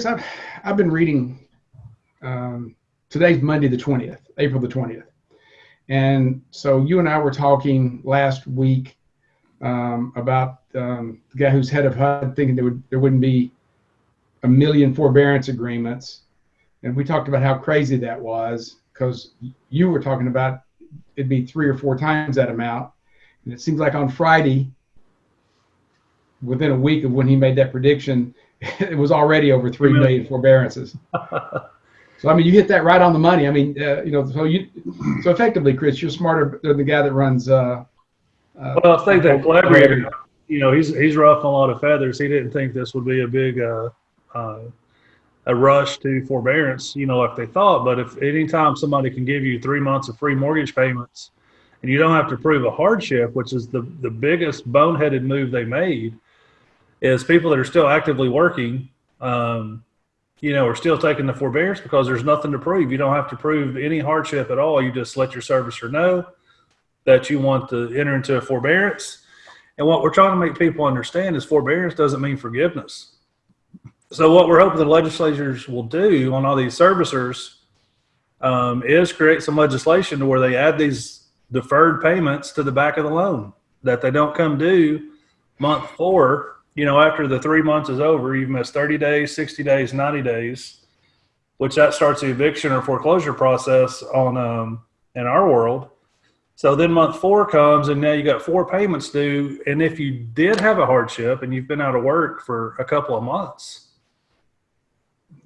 Chris, I've, I've been reading, um, today's Monday, the 20th, April the 20th. And so you and I were talking last week um, about um, the guy who's head of HUD thinking there, would, there wouldn't be a million forbearance agreements. And we talked about how crazy that was because you were talking about it'd be three or four times that amount. And it seems like on Friday, within a week of when he made that prediction, it was already over three million forbearances. so I mean, you hit that right on the money. I mean, uh, you know, so you, so effectively, Chris, you're smarter than the guy that runs. Uh, uh, well, I think that Calabria, you know, he's he's ruffling a lot of feathers. He didn't think this would be a big uh, uh, a rush to forbearance, you know, like they thought. But if anytime somebody can give you three months of free mortgage payments, and you don't have to prove a hardship, which is the the biggest boneheaded move they made is people that are still actively working, um, you know, are still taking the forbearance because there's nothing to prove. You don't have to prove any hardship at all. You just let your servicer know that you want to enter into a forbearance. And what we're trying to make people understand is forbearance doesn't mean forgiveness. So what we're hoping the legislatures will do on all these servicers um, is create some legislation to where they add these deferred payments to the back of the loan that they don't come due month four you know, after the three months is over, you've missed 30 days, 60 days, 90 days, which that starts the eviction or foreclosure process on um, in our world. So then month four comes and now you got four payments due. And if you did have a hardship and you've been out of work for a couple of months,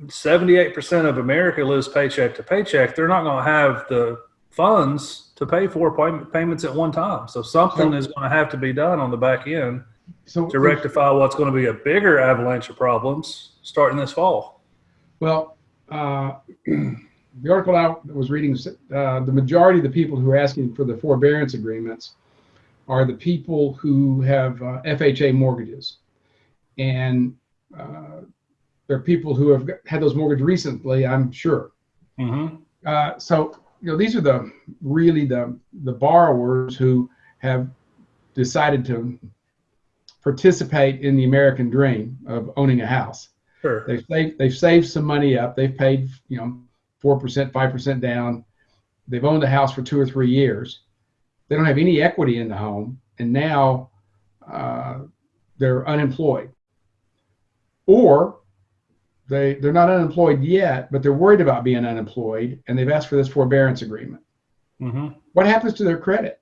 78% of America lives paycheck to paycheck. They're not going to have the funds to pay four payments at one time. So something is going to have to be done on the back end so to rectify what's going to be a bigger avalanche of problems starting this fall? Well, uh, the article I was reading, uh, the majority of the people who are asking for the forbearance agreements are the people who have uh, FHA mortgages. And uh, there are people who have had those mortgages recently, I'm sure. Mm-hmm. Uh, so, you know, these are the really the, the borrowers who have decided to participate in the American dream of owning a house. Sure. They've saved, they've saved some money up. They've paid, you know, 4%, 5% down. They've owned a house for two or three years. They don't have any equity in the home. And now uh, they're unemployed. Or they, they're not unemployed yet, but they're worried about being unemployed and they've asked for this forbearance agreement. Mm-hmm. What happens to their credit?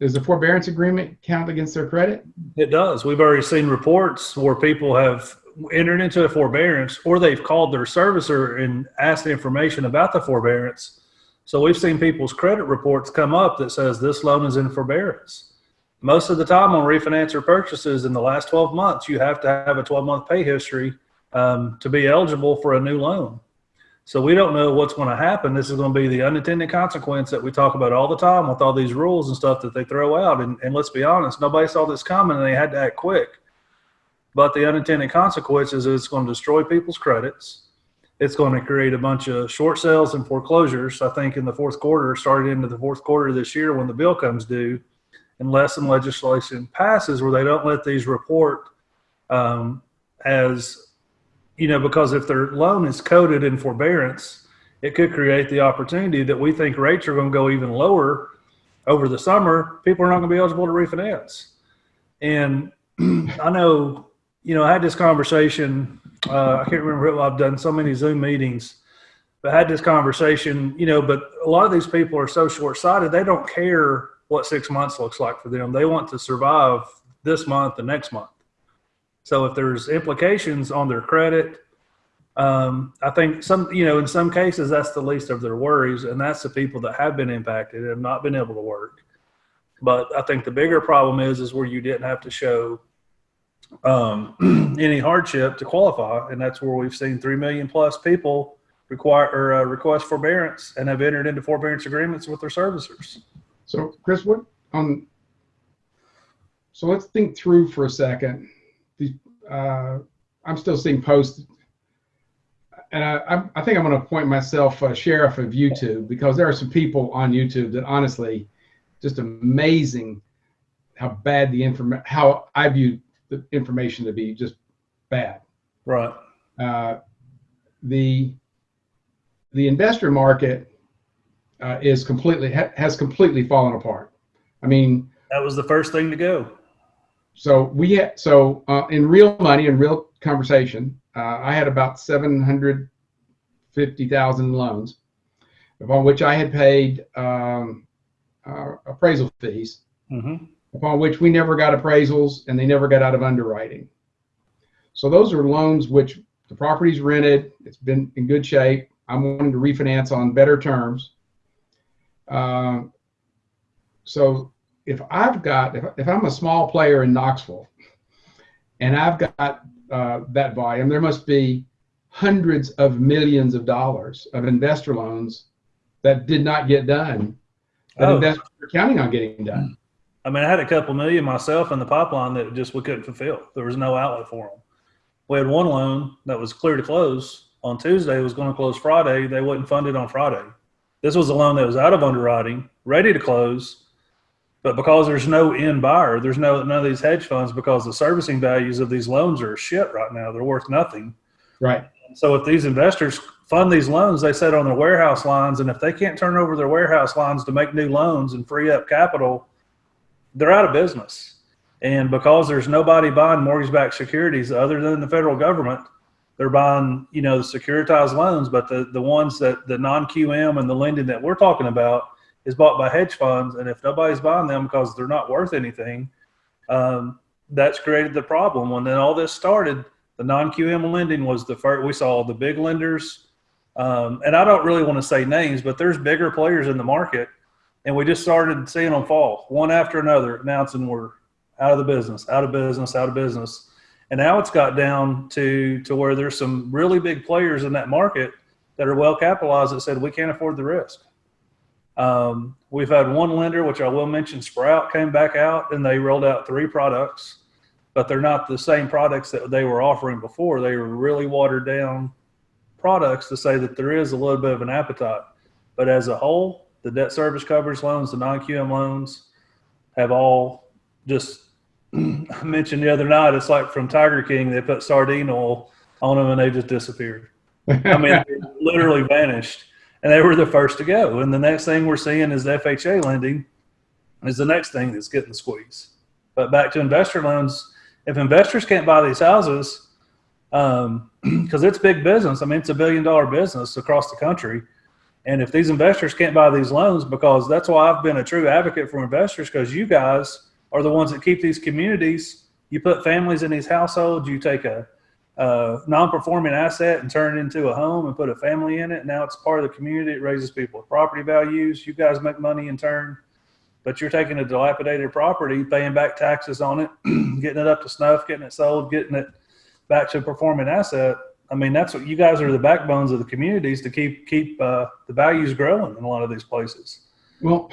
Does the forbearance agreement count against their credit? It does. We've already seen reports where people have entered into a forbearance or they've called their servicer and asked information about the forbearance. So we've seen people's credit reports come up that says this loan is in forbearance. Most of the time on refinance or purchases in the last 12 months, you have to have a 12 month pay history um, to be eligible for a new loan. So we don't know what's going to happen. This is going to be the unintended consequence that we talk about all the time with all these rules and stuff that they throw out. And, and let's be honest, nobody saw this coming and they had to act quick. But the unintended consequences is it's going to destroy people's credits. It's going to create a bunch of short sales and foreclosures. I think in the fourth quarter, started into the fourth quarter this year when the bill comes due, unless some legislation passes where they don't let these report um, as you know, because if their loan is coded in forbearance, it could create the opportunity that we think rates are going to go even lower over the summer. People are not going to be eligible to refinance. And I know, you know, I had this conversation. Uh, I can't remember. who I've done so many Zoom meetings, but I had this conversation. You know, but a lot of these people are so short sighted. They don't care what six months looks like for them. They want to survive this month and next month. So if there's implications on their credit, um, I think some, you know, in some cases that's the least of their worries, and that's the people that have been impacted and have not been able to work. But I think the bigger problem is is where you didn't have to show um, any hardship to qualify, and that's where we've seen three million plus people require or uh, request forbearance and have entered into forbearance agreements with their servicers. So, Chris, what on? So let's think through for a second uh, I'm still seeing posts, and I, I think I'm going to appoint myself a sheriff of YouTube because there are some people on YouTube that honestly, just amazing how bad the information, how I view the information to be just bad. Right. Uh, the the investor market uh, is completely ha- has completely fallen apart. I mean, That was the first thing to go. So we had so uh, in real money in real conversation, uh, I had about seven hundred fifty thousand loans, upon which I had paid um, uh, appraisal fees, Mm-hmm. upon which we never got appraisals and they never got out of underwriting. So those are loans which the property's rented, it's been in good shape. I'm wanting to refinance on better terms. Um, so if I've got, if, if I'm a small player in Knoxville and I've got uh, that volume, there must be hundreds of millions of dollars of investor loans that did not get done, that Oh. investors are counting on getting done. I mean, I had a couple million myself in the pipeline that just we couldn't fulfill. There was no outlet for them. We had one loan that was clear to close on Tuesday. It was going to close Friday. They wouldn't fund it on Friday. This was a loan that was out of underwriting, ready to close, but because there's no end buyer, there's no none of these hedge funds because the servicing values of these loans are shit right now. They're worth nothing. Right. So if these investors fund these loans, they set on their warehouse lines, and if they can't turn over their warehouse lines to make new loans and free up capital, they're out of business. And because there's nobody buying mortgage-backed securities other than the federal government, they're buying, you know, the securitized loans. But the the ones that the non-QM and the lending that we're talking about is bought by hedge funds, and if nobody's buying them because they're not worth anything, um, that's created the problem. When then all this started, the non-QM lending was the first. We saw the big lenders, um, and I don't really want to say names, but there's bigger players in the market, and we just started seeing them fall one after another, announcing we're out of the business, out of business, out of business, and now it's got down to to where there's some really big players in that market that are well capitalized that said we can't afford the risk. Um, we've had one lender, which I will mention, Sprout, came back out and they rolled out three products, but they're not the same products that they were offering before. They were really watered down products to say that there is a little bit of an appetite. But as a whole, the debt service coverage loans, the non QM loans have all just I mentioned the other night, it's like from Tiger King, they put sardine oil on them and they just disappeared. I mean, literally vanished. And they were the first to go. And the next thing we're seeing is FHA lending is the next thing that's getting squeezed. But back to investor loans, if investors can't buy these houses, um, because it's big business. I mean, it's a billion dollar business across the country. And if these investors can't buy these loans, because that's why I've been a true advocate for investors, because you guys are the ones that keep these communities. You put families in these households, you take a, a non-performing asset and turn it into a home and put a family in it. Now it's part of the community. It raises people's property values. You guys make money in turn, but you're taking a dilapidated property, paying back taxes on it, getting it up to snuff, getting it sold, getting it back to a performing asset. I mean, that's what you guys are the backbones of the communities to keep keep uh, the values growing in a lot of these places. Well,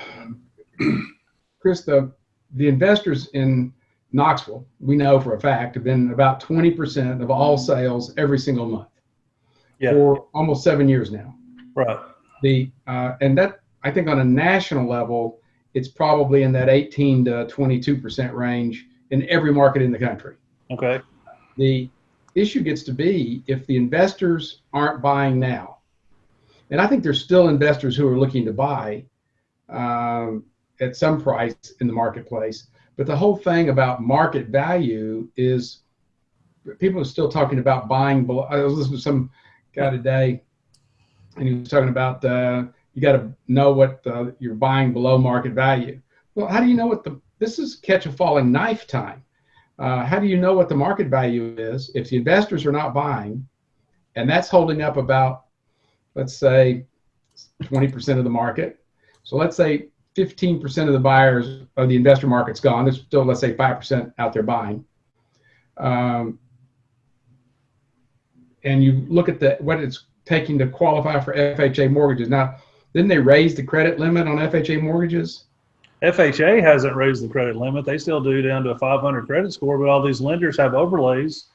Chris, the the investors in Knoxville, we know for a fact, have been about 20% of all sales every single month Yeah, for almost seven years now. right. The uh, and that I think on a national level, it's probably in that 18 to 22% range in every market in the country. Okay. The issue gets to be if the investors aren't buying now, and I think there's still investors who are looking to buy um, at some price in the marketplace. But the whole thing about market value is people are still talking about buying below. I was listening to some guy today, and he was talking about uh, you got to know what you're buying below market value. Well, how do you know what the this is catch a falling knife time? Uh, how do you know what the market value is if the investors are not buying, and that's holding up about, let's say, 20% of the market. So let's say 15% of the buyers of the investor market's gone. There's still, let's say, 5% out there buying. Um, and you look at the what it's taking to qualify for FHA mortgages. Now, didn't they raise the credit limit on FHA mortgages? FHA hasn't raised the credit limit. They still do down to a 500 credit score, but all these lenders have overlays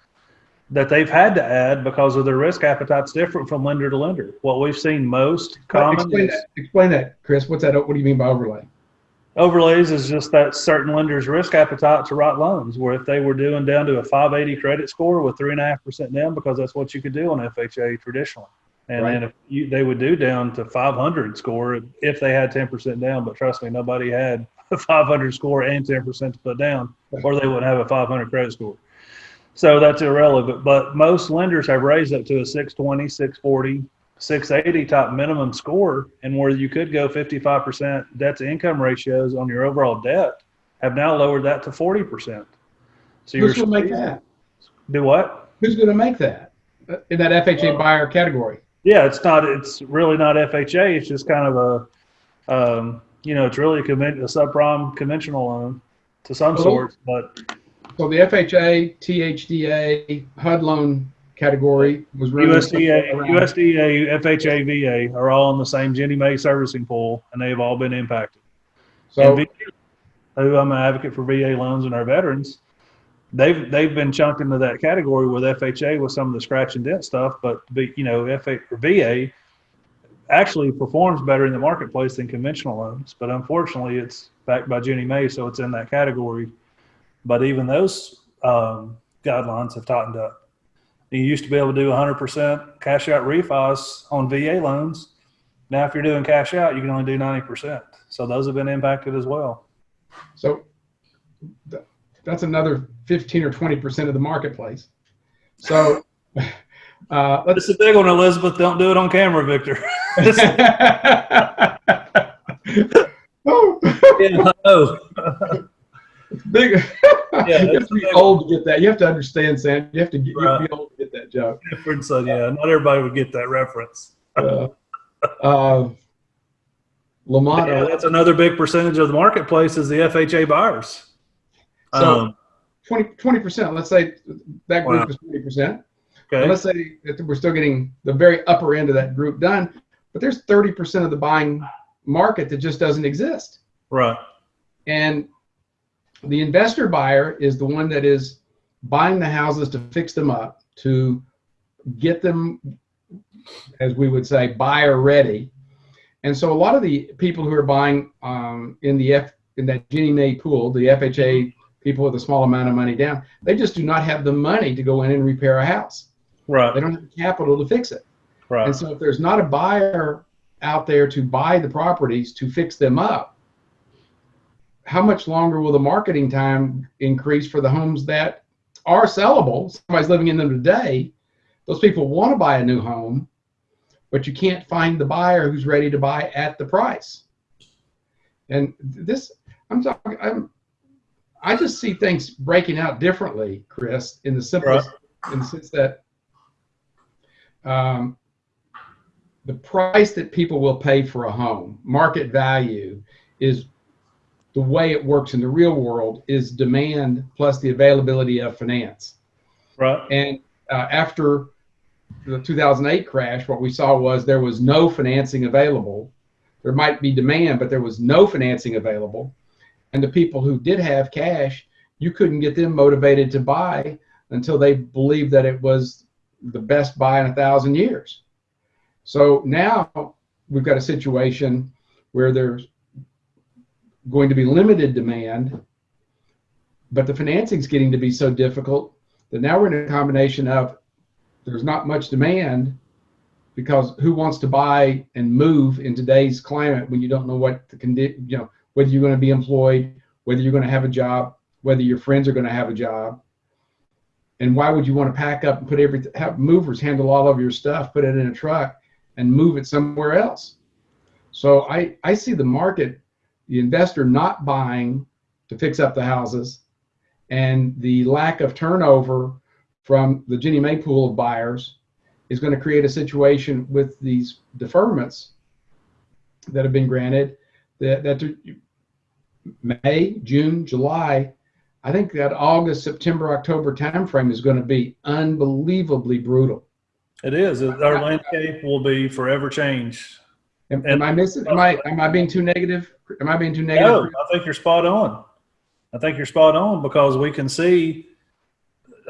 that they've had to add because of their risk appetite's different from lender to lender. What we've seen most common Explain that, explain that, Chris. What's that? What do you mean by overlay? Overlays is just that certain lenders' risk appetite to write loans, where if they were doing down to a 580 credit score with three and a half percent down, because that's what you could do on FHA traditionally. And Right. then if you, they would do down to 500 score if they had 10% down, but trust me, nobody had a 500 score and 10% to put down, or they wouldn't have a 500 credit score. So that's irrelevant. But most lenders have raised up to a 620, 640, 680 type minimum score, and where you could go 55% debt to income ratios on your overall debt, have now lowered that to 40%. So you're Who's going to make that? do what? Who's going to make that uh, in that FHA buyer category? Yeah, it's not. It's really not FHA. It's just kind of a, um, you know, it's really a, conven- a subprime conventional loan to some Well, sort. But So the FHA, THDA, HUD loan category was USDA, USDA, FHA, VA are all in the same Ginnie Mae servicing pool, and they've all been impacted. So VA, who I'm an advocate for VA loans and our veterans, they've they've been chunked into that category with FHA with some of the scratch and dent stuff, but you know, FHA or VA actually performs better in the marketplace than conventional loans. But unfortunately, it's backed by Ginnie Mae, so it's in that category. But even those um, guidelines have tightened up. You used to be able to do 100% cash out refis on VA loans. Now, if you're doing cash out, you can only do 90%. So those have been impacted as well. So th- that's another 15 or 20% of the marketplace. So uh, let's. It's a big one, Elizabeth. Don't do it on camera, Victor. oh, yeah, oh, big. you have to be old to get that. You have to understand, Sam. You have to get you have to be old to get that joke. difference. So yeah, not everybody would get that reference. Uh, uh, Lamont, Yeah, that's another big percentage of the marketplace is the FHA buyers. So- Um, 20 percent. Let's say that group Wow. is 20 percent. okay. Let's say that we're still getting the very upper end of that group done, but there's 30 percent of the buying market that just doesn't exist. Right. And the investor buyer is the one that is buying the houses to fix them up, to get them, as we would say, buyer ready. And so a lot of the people who are buying um, in the F in that Ginnie Mae pool, the FHA people with a small amount of money down, they just do not have the money to go in and repair a house. Right. They don't have the capital to fix it. Right. And so if there's not a buyer out there to buy the properties to fix them up, how much longer will the marketing time increase for the homes that are sellable? Somebody's living in them today. Those people want to buy a new home, but you can't find the buyer who's ready to buy at the price. And this, I'm talking, I'm, I just see things breaking out differently, Chris, in the simplest, in the sense that um, the price that people will pay for a home, market value, is the way it works in the real world is demand plus the availability of finance. Right. And uh, after the 2008 crash, what we saw was there was no financing available. There might be demand, but there was no financing available. And the people who did have cash, you couldn't get them motivated to buy until they believed that it was the best buy in a thousand years. So now we've got a situation where there's going to be limited demand, but the financing's getting to be so difficult that now we're in a combination of there's not much demand because who wants to buy and move in today's climate when you don't know what the condition, you know, whether you're going to be employed, whether you're going to have a job, whether your friends are going to have a job. And why would you want to pack up and put everything, have movers handle all of your stuff, put it in a truck and move it somewhere else? So I, I see the market, the investor not buying to fix up the houses and the lack of turnover from the Ginnie Mae pool of buyers is going to create a situation with these deferments that have been granted that, that May, June, July, I think that August, September, October timeframe is going to be unbelievably brutal. It is. Our landscape will be forever changed. Am, am I missing? Am I am I being too negative? Am I being too negative? No, I think you're spot on. I think you're spot on because we can see.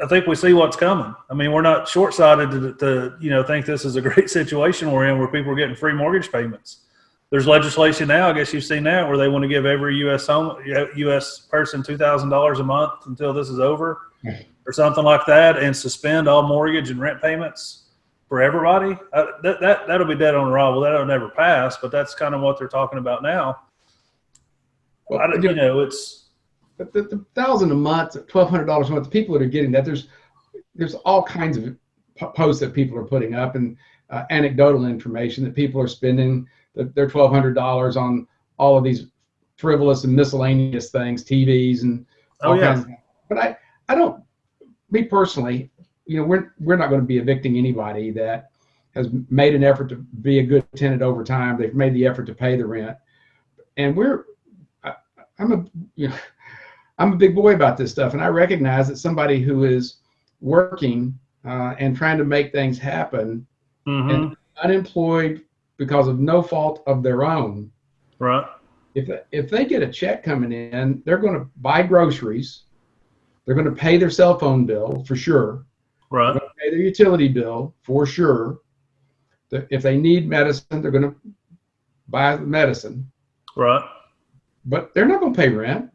I think we see what's coming. I mean, we're not short-sighted to, to you know think this is a great situation we're in where people are getting free mortgage payments. there's legislation now. I guess you've seen that where they want to give every U.S. home U.S. person two thousand dollars a month until this is over, or something like that, and suspend all mortgage and rent payments for everybody. Uh, that that that'll be dead on arrival. That'll never pass. But that's kind of what they're talking about now. Well, I, don't- you know, it's the, the, the thousand a month, twelve hundred dollars a month. The people that are getting that, there's there's all kinds of posts that people are putting up and uh, anecdotal information that people are spending the, their twelve hundred dollars on all of these frivolous and miscellaneous things, TVs and oh yeah, kinds of But I I don't me personally, you know, we're we're not going to be evicting anybody that has made an effort to be a good tenant over time. They've made the effort to pay the rent, and we're I, I'm a you know I'm a big boy about this stuff, and I recognize that somebody who is working uh, and trying to make things happen, hmm unemployed because of no fault of their own, right, if if they get a check coming in, they're going to buy groceries, they're going to pay their cell phone bill for sure, right, they're pay their utility bill for sure. If they need medicine, they're going to buy the medicine, right. but they're not going to pay rent.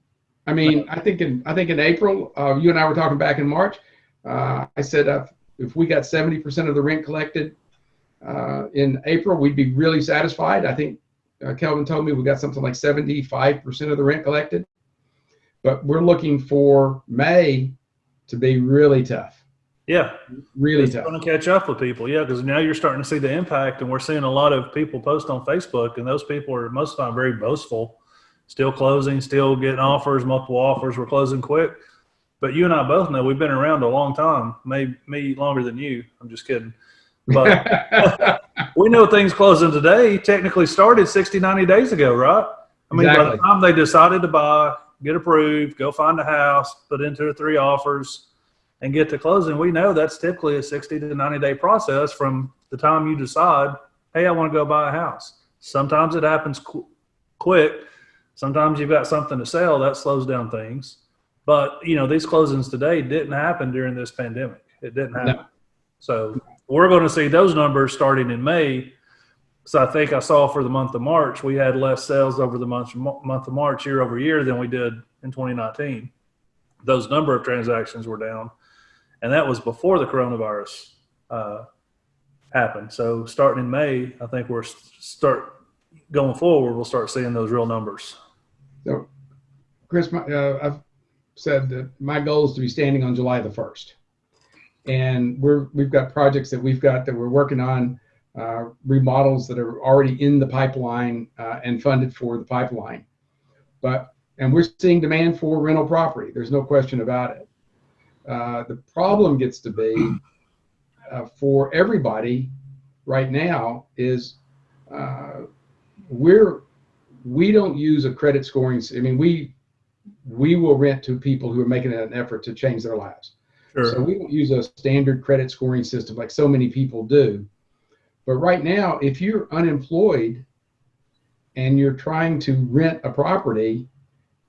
I mean, I think in I think in April, uh, you and I were talking back in March. Uh, I said uh, if we got seventy percent of the rent collected uh, in April, we'd be really satisfied. I think uh, Kelvin told me we got something like seventy-five percent of the rent collected, but we're looking for May to be really tough, Yeah, really it's tough. going to catch up with people. Yeah, because now you're starting to see the impact, and we're seeing a lot of people post on Facebook, and those people are most of the time very boastful, still closing, still getting offers, multiple offers. We're closing quick. But you and I both know we've been around a long time, maybe me longer than you. I'm just kidding. But we know things closing today technically started 60, 90 days ago, right? I mean, by the time they decided to buy, get approved, go find a house, put in two or three offers, and get to closing, we know that's typically a 60 to 90 day process from the time you decide, hey, I want to go buy a house. Sometimes it happens qu- quick. Sometimes you've got something to sell that slows down things. But, you know, these closings today didn't happen during this pandemic. It didn't happen. No. So we're going to see those numbers starting in May. So I think I saw for the month of March, we had less sales over the month, month of March year over year than we did in 2019. Those number of transactions were down. And that was before the coronavirus uh, happened. So starting in May, I think we're start going forward, we'll start seeing those real numbers. So, Chris, my, uh, I've said that my goal is to be standing on July the first, and we're we've got projects that we've got that we're working on, uh, remodels that are already in the pipeline uh, and funded for the pipeline, but and we're seeing demand for rental property. There's no question about it. Uh, the problem gets to be uh, for everybody right now is uh, we're we don't use a credit scoring. I mean, we we will rent to people who are making an effort to change their lives. Sure. So we don't use a standard credit scoring system like so many people do. But right now, if you're unemployed and you're trying to rent a property,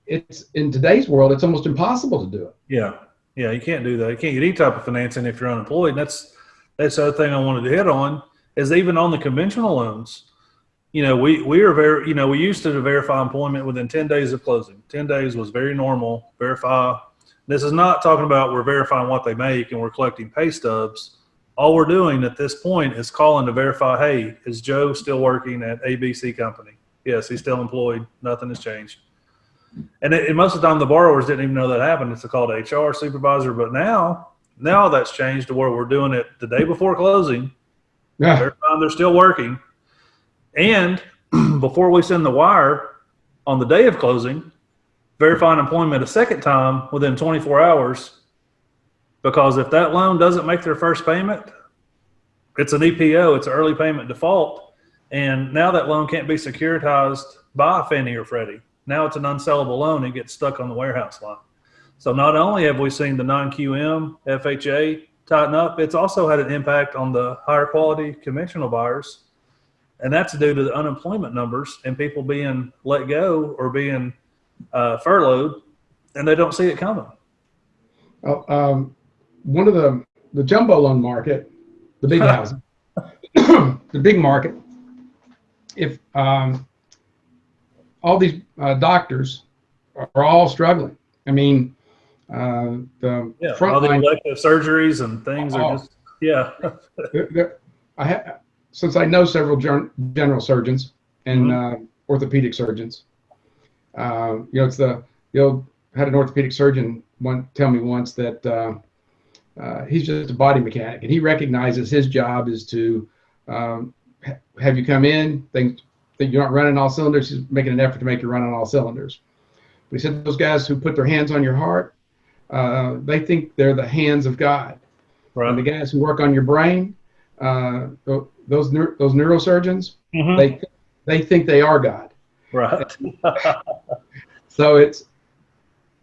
it's in today's world, it's almost impossible to do it. Yeah, yeah, you can't do that. You can't get any type of financing if you're unemployed. And that's that's the other thing I wanted to hit on is even on the conventional loans. You know, we we are very you know we used to verify employment within ten days of closing. Ten days was very normal. Verify. This is not talking about we're verifying what they make and we're collecting pay stubs. All we're doing at this point is calling to verify. Hey, is Joe still working at ABC company? Yes, he's still employed. Nothing has changed. And, it, and most of the time, the borrowers didn't even know that happened. It's a call to HR supervisor. But now, now that's changed to where we're doing it the day before closing. Yeah. Verifying they're still working, and before we send the wire on the day of closing, verifying employment a second time within 24 hours. Because if that loan doesn't make their first payment, it's an EPO, it's an early payment default, and now that loan can't be securitized by Fannie or Freddie. Now it's an unsellable loan and gets stuck on the warehouse line. So not only have we seen the non-QM FHA tighten up, it's also had an impact on the higher quality conventional buyers, and that's due to the unemployment numbers and people being let go or being uh, furloughed, and they don't see it coming. Well, um, one of the the jumbo loan market, the big housing, the big market. If um, all these uh, doctors are all struggling. I mean, uh, the Yeah, all the elective surgeries and things Oh. are just yeah. I ha- since I know several gen- general surgeons and uh, orthopedic surgeons, uh, you know, it's the you know had an orthopedic surgeon one tell me once that uh, uh, he's just a body mechanic and he recognizes his job is to um, ha- have you come in, think that you're not running all cylinders. He's making an effort to make you run on all cylinders. But he said those guys who put their hands on your heart, uh, they think they're the hands of God. And the guys who work on your brain, uh, those neur- those neurosurgeons, Mhm. they they think they are God. right. So it's,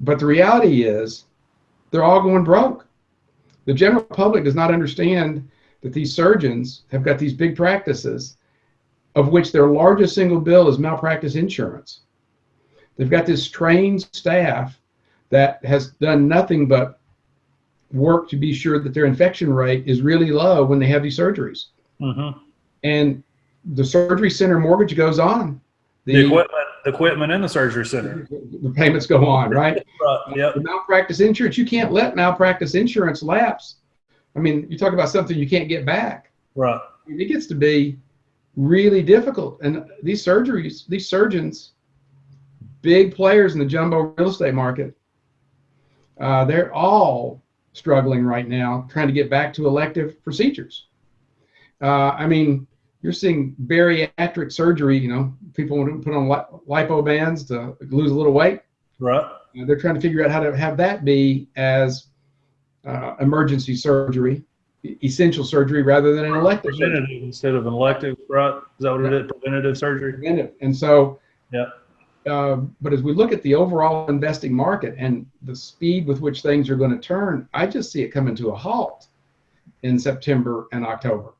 but the reality is, they're all going broke. The general public does not understand that these surgeons have got these big practices, of which their largest single bill is malpractice insurance. They've got this trained staff that has done nothing but work to be sure that their infection rate is really low when they have these surgeries. hmm And the surgery center mortgage goes on. The equipment, the equipment in the surgery center. the payments go on, right? Right. Yep. The malpractice insurance, you can't let malpractice insurance lapse. I mean, you talk about something you can't get back. Right. It gets to be really difficult. And these surgeries, these surgeons, big players in the jumbo real estate market, uh, they're all struggling right now trying to get back to elective procedures. Uh, I mean, you're seeing bariatric surgery, you know, people want to put on li- lipo bands to lose a little weight. Right. Uh, they're trying to figure out how to have that be as uh, emergency surgery, essential surgery, rather than an elective surgery. Preventative instead of an elective. Right. Is that what it is? Preventative surgery. preventive. And so, Yeah. uh, but as we look at the overall investing market and the speed with which things are going to turn, I just see it coming to a halt in September and October.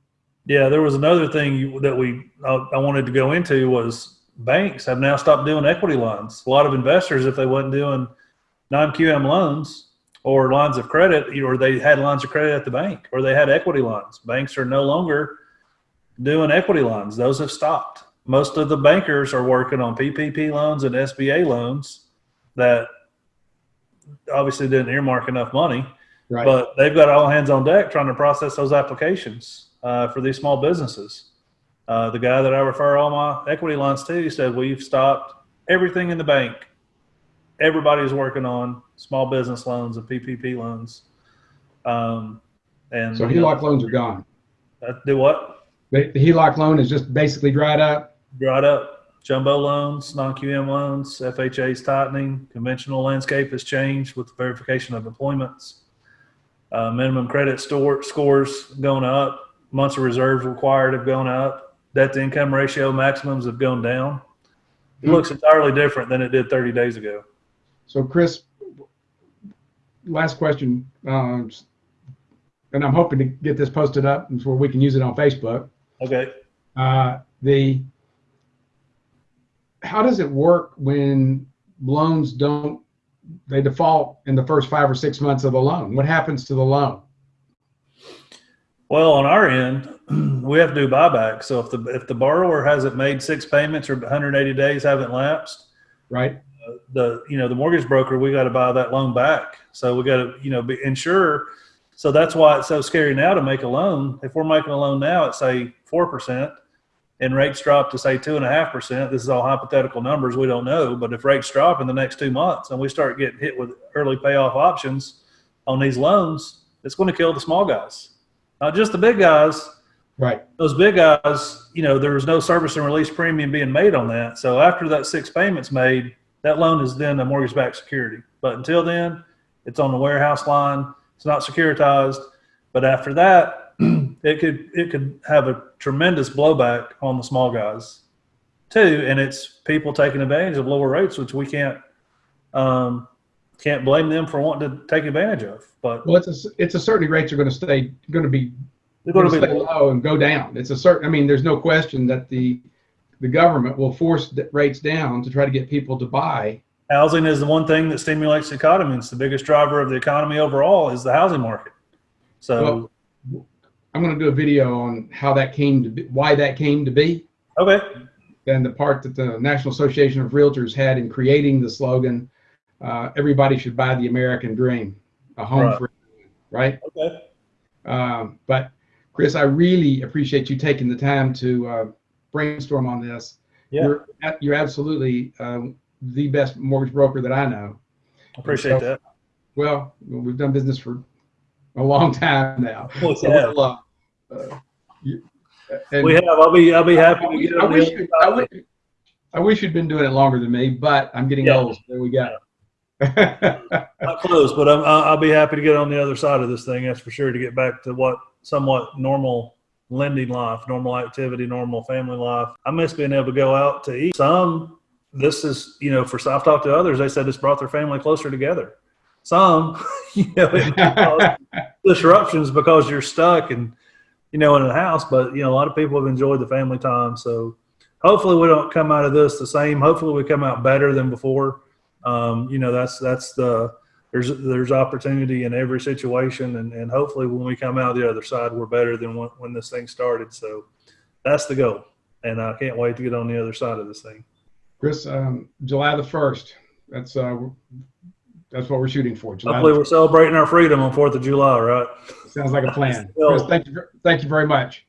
Yeah, there was another thing that we I, I wanted to go into was banks have now stopped doing equity lines. A lot of investors, if they wasn't doing non-QM loans or lines of credit, or they had lines of credit at the bank, or they had equity lines, banks are no longer doing equity lines. Those have stopped. Most of the bankers are working on PPP loans and SBA loans that obviously didn't earmark enough money Right. but they've got all hands on deck trying to process those applications uh, for these small businesses. Uh, the guy that I refer all my equity lines to he said we've stopped everything in the bank. Everybody's working on small business loans and PPP loans. Um, and so you know, HELOC loans are gone. that- do what? The, the HELOC loan is just basically dried up. Dried up. Jumbo loans, non-QM loans, FHA's tightening. Conventional landscape has changed with the verification of employments. Uh, minimum credit store scores going up. Months of reserves required have gone up. Debt to income ratio maximums have gone down. It Hmm. looks entirely different than it did 30 days ago. So, Chris, last question, um, and I'm hoping to get this posted up where we can use it on Facebook. Okay. Uh, the how does it work when loans don't they default in the first five or six months of the loan? What happens to the loan? Well, on our end, we have to do buyback. So if the if the borrower hasn't made six payments or 180 days haven't lapsed, Right? The you know the mortgage broker we got to buy that loan back. So we got to you know be insure. So that's why it's so scary now to make a loan. If we're making a loan now at say 4% and rates drop to say 2.5% this is all hypothetical numbers we don't know. But if rates drop in the next two months and we start getting hit with early payoff options on these loans it's going to kill the small guys. Not just the big guys. Right. those big guys, you know, there was no service and release premium being made on that. So after that six payments made, that loan is then a mortgage backed security. But until then, it's on the warehouse line. It's not securitized. But after that, it could it could have a tremendous blowback on the small guys too. And it's people taking advantage of lower rates, which we can't um, can't blame them for wanting to take advantage of. But Well, it's a, it's a certainty rates are going to stay going to be they're going to be stay low and go down. It's a certain. I mean, there's no question that the the government will force rates down to try to get people to buy. Housing is the one thing that stimulates the economy. It's the biggest driver of the economy overall is the housing market. So, I'm going to do a video on how that came to be, why that came to be. okay. And the part that the National Association of Realtors had in creating the slogan, uh, "Everybody should buy the American dream, a home Right. for everyone," right? Okay. Um, but Chris, I really appreciate you taking the time to uh, brainstorm on this. Yeah. You're, you're absolutely um, the best mortgage broker that I know. Appreciate that. Well, we've done business for a long time now. Well, So yeah. we'll, uh, uh, you- We have. I'll be. I'll be I happy to get I wish, you'd- I wish, I wish you'd been doing it longer than me, but I'm getting Yeah. old. So there we go. Not close, but I'm, I'll I'll be happy to get on the other side of this thing. That's for sure. To get back to what somewhat normal lending life, normal activity, normal family life. I miss being able to go out to eat. Some, this is you know, for I've talked to others. They said it's brought their family closer together. Some, you know, it disruptions because you're stuck and you know in a house. But you know, a lot of people have enjoyed the family time. So hopefully, we don't come out of this the same. Hopefully, we come out better than before. Um, you know, that's that's the there's there's opportunity in every situation, and, and hopefully, when we come out the other side, we're better than when, when this thing started. So that's the goal, and I can't wait to get on the other side of this thing. Chris, um, July the first. That's uh, that's what we're shooting for. July Hopefully, we're celebrating our freedom on Fourth of July, right? Sounds like a plan. Chris, thank you. Thank you very much.